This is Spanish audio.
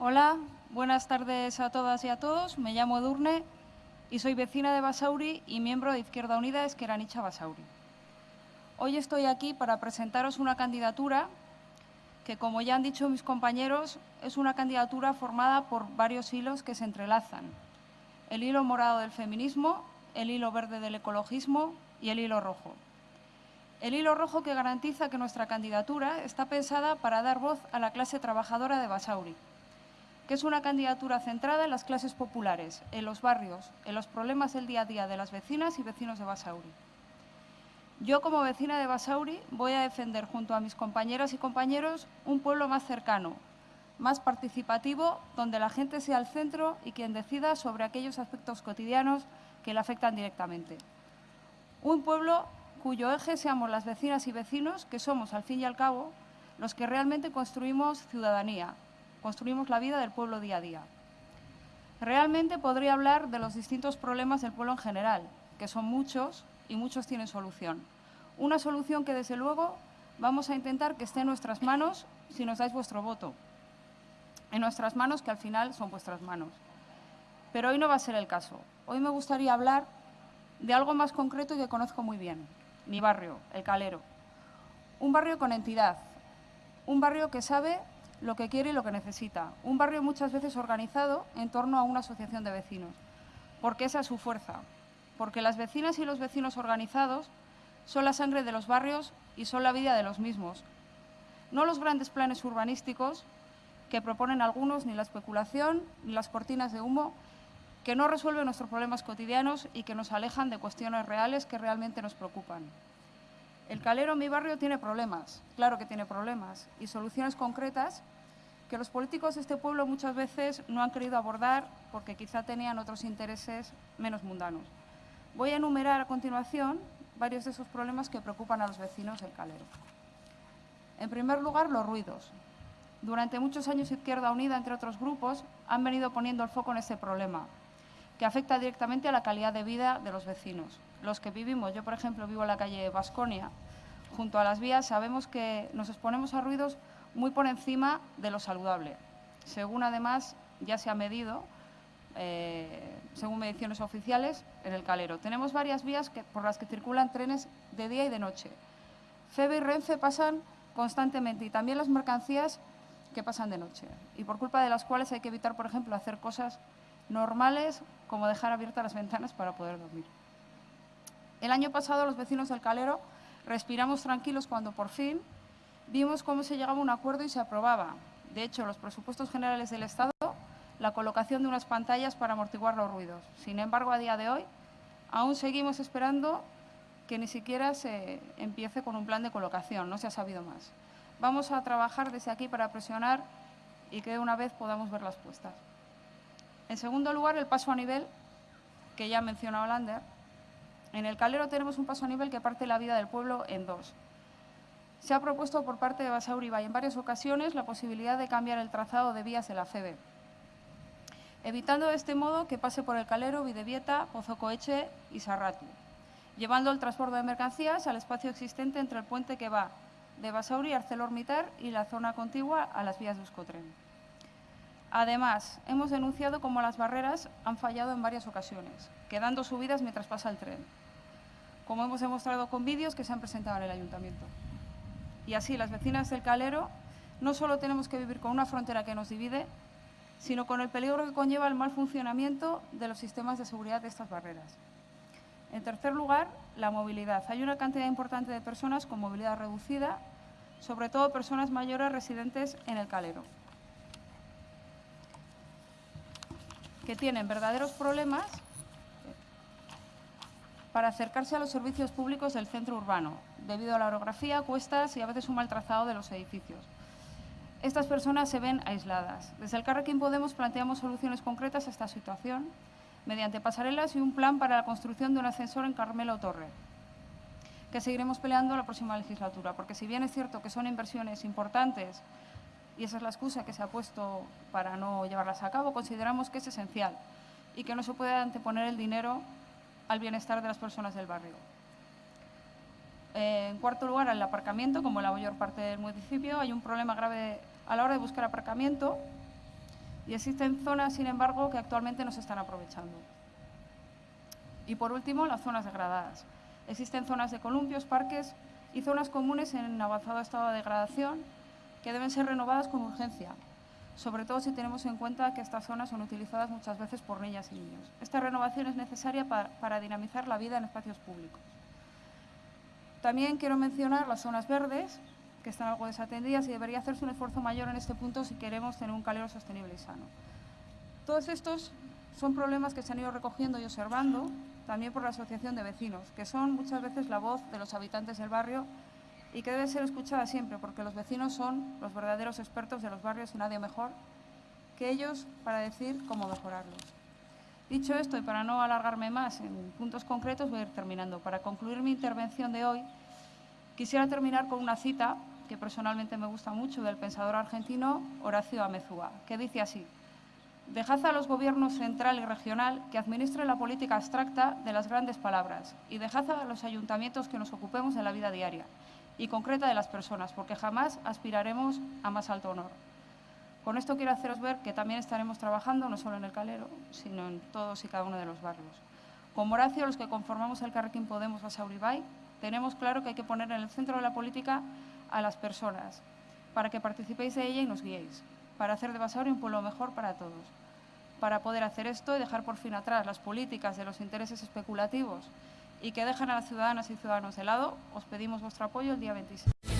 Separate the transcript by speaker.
Speaker 1: Hola, buenas tardes a todas y a todos. Me llamo Edurne y soy vecina de Basauri y miembro de Izquierda Unida Esqueranicha Basauri. Hoy estoy aquí para presentaros una candidatura que, como ya han dicho mis compañeros, es una candidatura formada por varios hilos que se entrelazan. El hilo morado del feminismo, el hilo verde del ecologismo y el hilo rojo. El hilo rojo que garantiza que nuestra candidatura está pensada para dar voz a la clase trabajadora de Basauri, que es una candidatura centrada en las clases populares, en los barrios, en los problemas del día a día de las vecinas y vecinos de Basauri. Yo, como vecina de Basauri, voy a defender junto a mis compañeras y compañeros un pueblo más cercano, más participativo, donde la gente sea el centro y quien decida sobre aquellos aspectos cotidianos que le afectan directamente. Un pueblo cuyo eje seamos las vecinas y vecinos, que somos, al fin y al cabo, los que realmente construimos ciudadanía, construimos la vida del pueblo día a día. Realmente podría hablar de los distintos problemas del pueblo en general, que son muchos y muchos tienen solución. Una solución que, desde luego, vamos a intentar que esté en nuestras manos si nos dais vuestro voto. En nuestras manos, que al final son vuestras manos. Pero hoy no va a ser el caso. Hoy me gustaría hablar de algo más concreto y que conozco muy bien, mi barrio, El Calero. Un barrio con entidad, un barrio que sabe lo que quiere y lo que necesita. Un barrio muchas veces organizado en torno a una asociación de vecinos, porque esa es su fuerza, porque las vecinas y los vecinos organizados son la sangre de los barrios y son la vida de los mismos. No los grandes planes urbanísticos que proponen algunos, ni la especulación, ni las cortinas de humo, que no resuelven nuestros problemas cotidianos y que nos alejan de cuestiones reales que realmente nos preocupan. El calero en mi barrio tiene problemas, claro que tiene problemas, y soluciones concretas que los políticos de este pueblo muchas veces no han querido abordar porque quizá tenían otros intereses menos mundanos. Voy a enumerar a continuación varios de esos problemas que preocupan a los vecinos del calero. En primer lugar, los ruidos. Durante muchos años Izquierda Unida, entre otros grupos, han venido poniendo el foco en este problema, que afecta directamente a la calidad de vida de los vecinos los que vivimos, yo por ejemplo vivo en la calle Vasconia, junto a las vías, sabemos que nos exponemos a ruidos muy por encima de lo saludable. Según además ya se ha medido, eh, según mediciones oficiales, en el Calero. Tenemos varias vías por las que circulan trenes de día y de noche. FEBE y Renfe pasan constantemente y también las mercancías que pasan de noche y por culpa de las cuales hay que evitar, por ejemplo, hacer cosas normales como dejar abiertas las ventanas para poder dormir. El año pasado los vecinos del Calero respiramos tranquilos cuando por fin vimos cómo se llegaba a un acuerdo y se aprobaba. De hecho, los presupuestos generales del Estado, la colocación de unas pantallas para amortiguar los ruidos. Sin embargo, a día de hoy, aún seguimos esperando que ni siquiera se empiece con un plan de colocación, no se ha sabido más. Vamos a trabajar desde aquí para presionar y que de una vez podamos ver las puestas. En segundo lugar, el paso a nivel, que ya ha mencionado Lander, en el Calero tenemos un paso a nivel que parte la vida del pueblo en dos. Se ha propuesto por parte de Basauri en varias ocasiones la posibilidad de cambiar el trazado de vías de la FEBE, evitando de este modo que pase por el Calero, Videvieta, Pozocoeche y Sarratu, llevando el transporte de mercancías al espacio existente entre el puente que va de Basauri a ArcelorMittal y la zona contigua a las vías de Euskotren. Además, hemos denunciado cómo las barreras han fallado en varias ocasiones, quedando subidas mientras pasa el tren, como hemos demostrado con vídeos que se han presentado en el Ayuntamiento. Y así, las vecinas del Calero no solo tenemos que vivir con una frontera que nos divide, sino con el peligro que conlleva el mal funcionamiento de los sistemas de seguridad de estas barreras. En tercer lugar, la movilidad. Hay una cantidad importante de personas con movilidad reducida, sobre todo personas mayores residentes en el Calero. Que tienen verdaderos problemas para acercarse a los servicios públicos del centro urbano, debido a la orografía, cuestas y a veces un mal trazado de los edificios. Estas personas se ven aisladas. Desde el Carrequín Podemos planteamos soluciones concretas a esta situación mediante pasarelas y un plan para la construcción de un ascensor en Carmelo Torre, que seguiremos peleando la próxima legislatura, porque si bien es cierto que son inversiones importantes y esa es la excusa que se ha puesto para no llevarlas a cabo, consideramos que es esencial y que no se puede anteponer el dinero al bienestar de las personas del barrio. En cuarto lugar, el aparcamiento, como la mayor parte del municipio, hay un problema grave a la hora de buscar aparcamiento. Y existen zonas, sin embargo, que actualmente no se están aprovechando. Y por último, las zonas degradadas. Existen zonas de columpios, parques y zonas comunes en avanzado estado de degradación que deben ser renovadas con urgencia, sobre todo si tenemos en cuenta que estas zonas son utilizadas muchas veces por niñas y niños. Esta renovación es necesaria para, dinamizar la vida en espacios públicos. También quiero mencionar las zonas verdes, que están algo desatendidas y debería hacerse un esfuerzo mayor en este punto si queremos tener un calero sostenible y sano. Todos estos son problemas que se han ido recogiendo y observando también por la Asociación de Vecinos, que son muchas veces la voz de los habitantes del barrio y que debe ser escuchada siempre, porque los vecinos son los verdaderos expertos de los barrios y nadie mejor que ellos para decir cómo mejorarlos. Dicho esto, y para no alargarme más en puntos concretos, voy a ir terminando. Para concluir mi intervención de hoy, quisiera terminar con una cita que personalmente me gusta mucho del pensador argentino Horacio Amezúa, que dice así, Dejad a los gobiernos central y regional que administren la política abstracta de las grandes palabras y dejad a los ayuntamientos que nos ocupemos en la vida diaria y concreta de las personas, porque jamás aspiraremos a más alto honor. Con esto quiero haceros ver que también estaremos trabajando no solo en el Calero, sino en todos y cada uno de los barrios. Con Horacio, los que conformamos el Carrequín Podemos Basauribay, tenemos claro que hay que poner en el centro de la política a las personas, para que participéis de ella y nos guiéis para hacer de Basauri un pueblo mejor para todos. Para poder hacer esto y dejar por fin atrás las políticas de los intereses especulativos y que dejan a las ciudadanas y ciudadanos de lado, os pedimos vuestro apoyo el día 26.